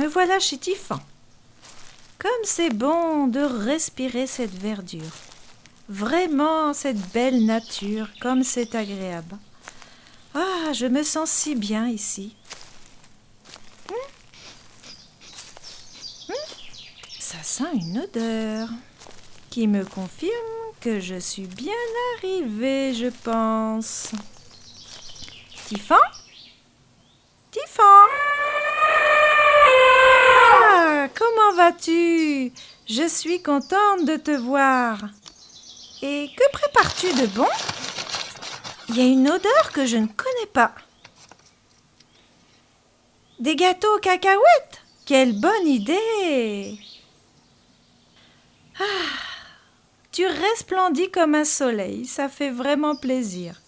me voilà chez Tiffan. Comme c'est bon de respirer cette verdure. Vraiment cette belle nature, comme c'est agréable. Ah, je me sens si bien ici. Hum. Hum. Ça sent une odeur qui me confirme que je suis bien arrivée, je pense. Tiffan Ah, comment vas-tu? Je suis contente de te voir. Et que prépares-tu de bon? Il y a une odeur que je ne connais pas. Des gâteaux aux cacahuètes? Quelle bonne idée Ah Tu resplendis comme un soleil, ça fait vraiment plaisir.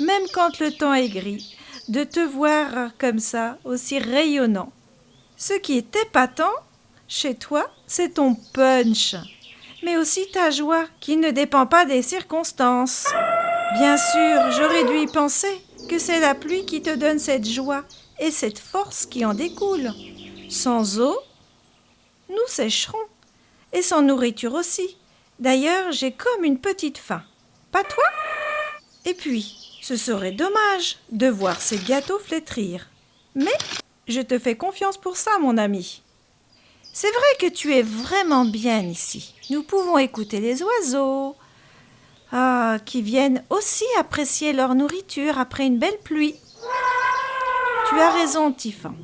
Même quand le temps est gris, de te voir comme ça, aussi rayonnant. Ce qui est épatant chez toi, c'est ton punch mais aussi ta joie, qui ne dépend pas des circonstances. Bien sûr, j'aurais dû y penser que c'est la pluie qui te donne cette joie et cette force qui en découle. Sans eau, nous sécherons, et sans nourriture aussi. D'ailleurs, j'ai comme une petite faim. Pas toi? Et puis, ce serait dommage de voir ces gâteaux flétrir. Mais je te fais confiance pour ça, mon ami. C'est vrai que tu es vraiment bien ici. Nous pouvons écouter les oiseaux, ah, qui viennent aussi apprécier leur nourriture après une belle pluie. Tu as raison, Tiffan.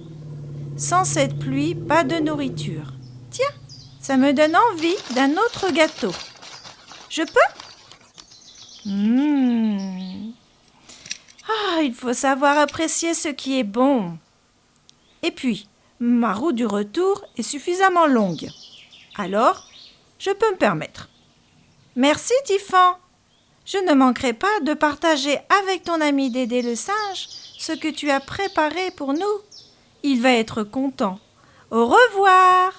Sans cette pluie, pas de nourriture. Tiens, ça me donne envie d'un autre gâteau. Je peux? Mmh. Ah, il faut savoir apprécier ce qui est bon. Et puis, ma route du retour est suffisamment longue. Alors, je peux me permettre. Merci, Tiffan. Je ne manquerai pas de partager avec ton ami Dédé le singe ce que tu as préparé pour nous. Il va être content. Au revoir.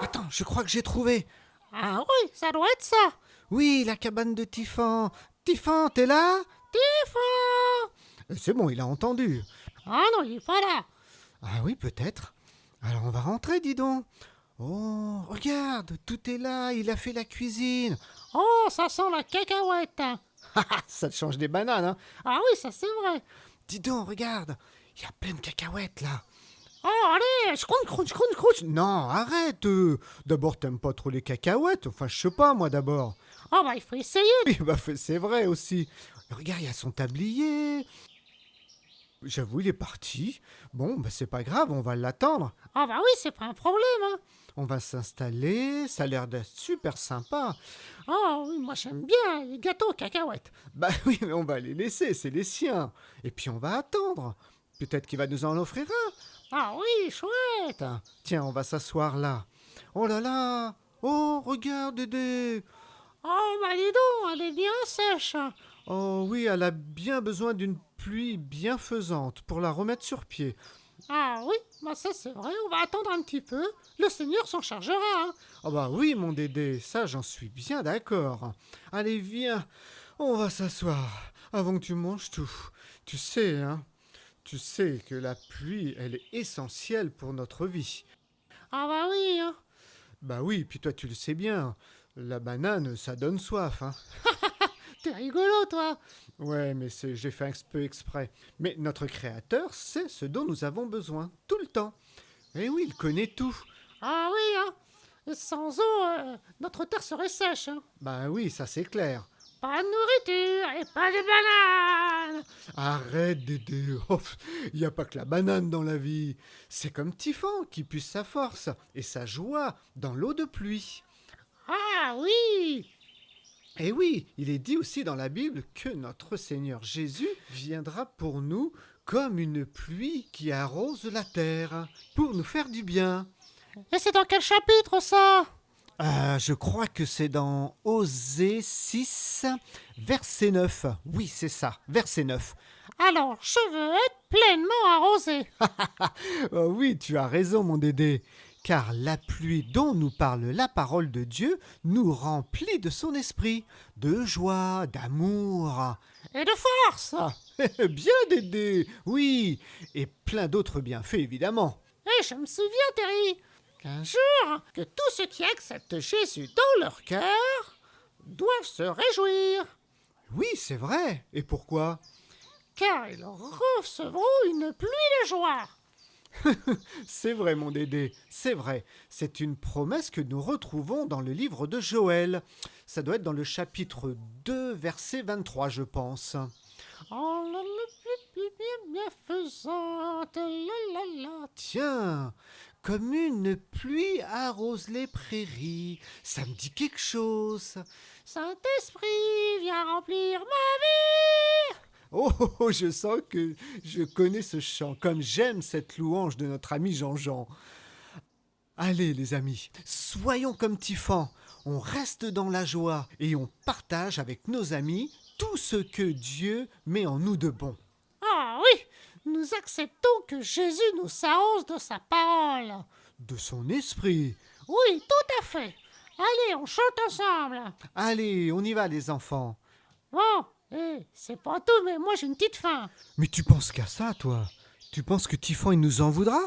Attends, je crois que j'ai trouvé. Ah oui, ça doit être ça. Oui, la cabane de Tiffan. Tiffan, t'es là? Tiffan C'est bon, il a entendu. Ah non, il est pas là. Ah oui, peut-être. Alors on va rentrer, dis donc. Oh, regarde, tout est là, il a fait la cuisine. Oh, ça sent la cacahuète. ça te change des bananes, hein Ah oui, ça c'est vrai. Dis donc, regarde, il y a plein de cacahuètes là. Oh, allez, je croûte, croûte, croûte, croûte. Non, arrête. Euh. D'abord, t'aimes pas trop les cacahuètes. Enfin, je sais pas, moi d'abord. Oh, bah, il faut essayer. Bah, c'est vrai aussi. Regarde, il y a son tablier. J'avoue, il est parti. Bon, bah c'est pas grave, on va l'attendre. Ah bah oui, c'est pas un problème. Hein. On va s'installer, ça a l'air d'être super sympa. Oh oui, moi j'aime bien les gâteaux cacahuètes. Bah oui, mais on va les laisser, c'est les siens. Et puis on va attendre. Peut-être qu'il va nous en offrir un. Ah oui, chouette. Tiens, on va s'asseoir là. Oh là là Oh, regarde, Dédé Oh, bah dis donc, elle est bien sèche. Oh oui, elle a bien besoin d'une pluie bienfaisante pour la remettre sur pied. Ah oui, bah ça c'est vrai, on va attendre un petit peu. Le Seigneur s'en chargera. Hein. Ah bah oui, mon Dédé, ça j'en suis bien d'accord. Allez, viens, on va s'asseoir avant que tu manges tout. Tu sais, hein, tu sais que la pluie, elle est essentielle pour notre vie. Ah bah oui, hein. Bah oui, puis toi tu le sais bien, la banane, ça donne soif, hein. T'es rigolo, toi Ouais, mais j'ai fait un peu exprès. Mais notre créateur sait ce dont nous avons besoin, tout le temps. Eh oui, il connaît tout. Ah oui, hein Sans eau, euh, notre terre serait sèche, hein Bah oui, ça c'est clair. Pas de nourriture et pas de banane Arrête, Dédé Il n'y a pas que la banane dans la vie. C'est comme Tiffan qui puise sa force et sa joie dans l'eau de pluie. Ah oui et oui, il est dit aussi dans la Bible que notre Seigneur Jésus viendra pour nous comme une pluie qui arrose la terre, pour nous faire du bien. Et c'est dans quel chapitre ça? Euh, Je crois que c'est dans Osée 6, verset 9. Oui, c'est ça, verset 9. Alors, je veux être pleinement arrosé. oh oui, tu as raison, mon Dédé car la pluie dont nous parle la parole de Dieu nous remplit de son esprit, de joie, d'amour. Et de force Bien Dédé, oui, et plein d'autres bienfaits évidemment. Et je me souviens, Terry, qu'un jour, que tous ceux qui acceptent Jésus dans leur cœur doivent se réjouir, Oui, c'est vrai. Et pourquoi? Car ils recevront une pluie de joie. C'est vrai, mon Dédé, c'est vrai. C'est une promesse que nous retrouvons dans le livre de Joël. Ça doit être dans le chapitre 2, verset 23, je pense. Oh la la. Tiens, comme une pluie arrose les prairies. Ça me dit quelque chose. Saint-Esprit, viens remplir ma vie. Oh, oh, oh, je sens que je connais ce chant, comme j'aime cette louange de notre ami Jean-Jean. Allez, les amis, soyons comme Tifan. On reste dans la joie et on partage avec nos amis tout ce que Dieu met en nous de bon. Ah oui, nous acceptons que Jésus nous arrose de sa parole. De son esprit. Oui, tout à fait. Allez, on chante ensemble. Allez, on y va, les enfants. Bon, eh, c'est pas tout, mais moi j'ai une petite faim. Mais tu penses qu'à ça, toi? Tu penses que Tifan, il nous en voudra?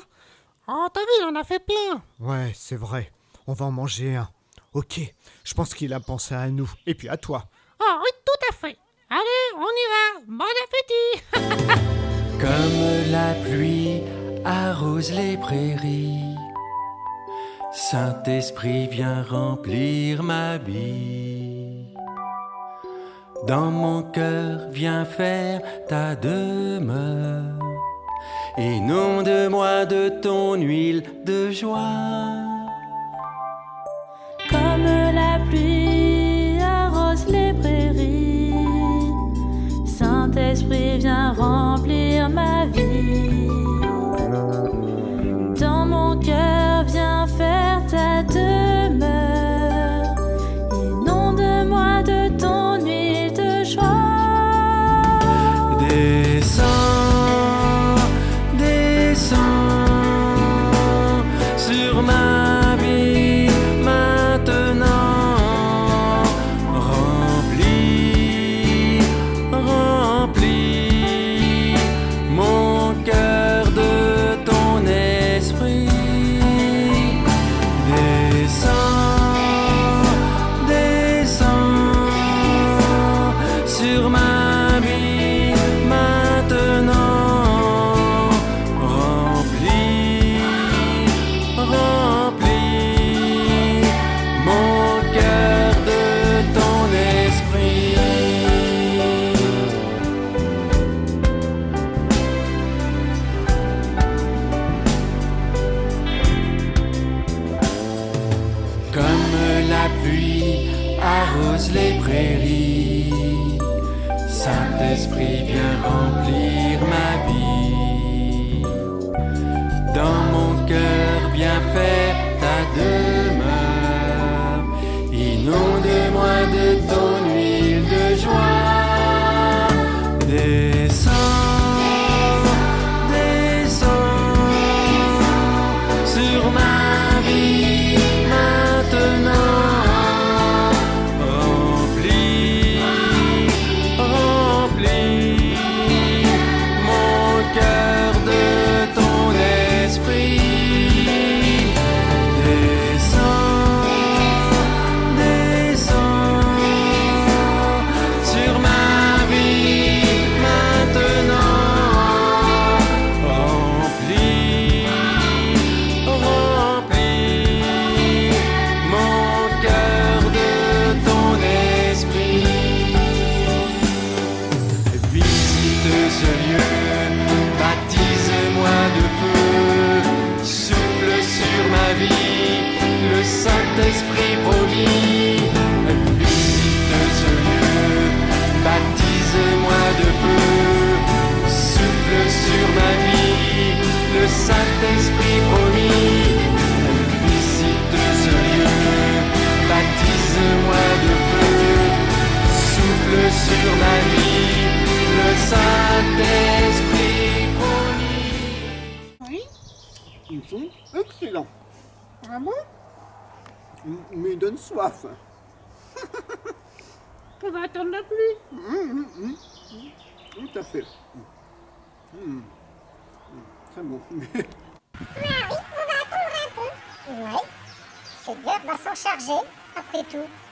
Oh, t'as vu, il en a fait plein. Ouais, c'est vrai. On va en manger un. Ok, je pense qu'il a pensé à nous. Et puis à toi. Ah oui, tout à fait. Allez, on y va. Bon appétit. Comme la pluie arrose les prairies, Saint-Esprit vient remplir ma vie. Dans mon cœur, viens faire ta demeure. Inonde-moi de ton huile de joie. La pluie arrose les prairies, Saint-Esprit vient remplir ma vie. Dans mon cœur, viens faire ta. Ah bon? Mais ils donnent soif. On va attendre la pluie. Tout à fait. Très bon. Ah oui, on va attendre un peu. Oui, ces gars va s'en charger, après tout. Ah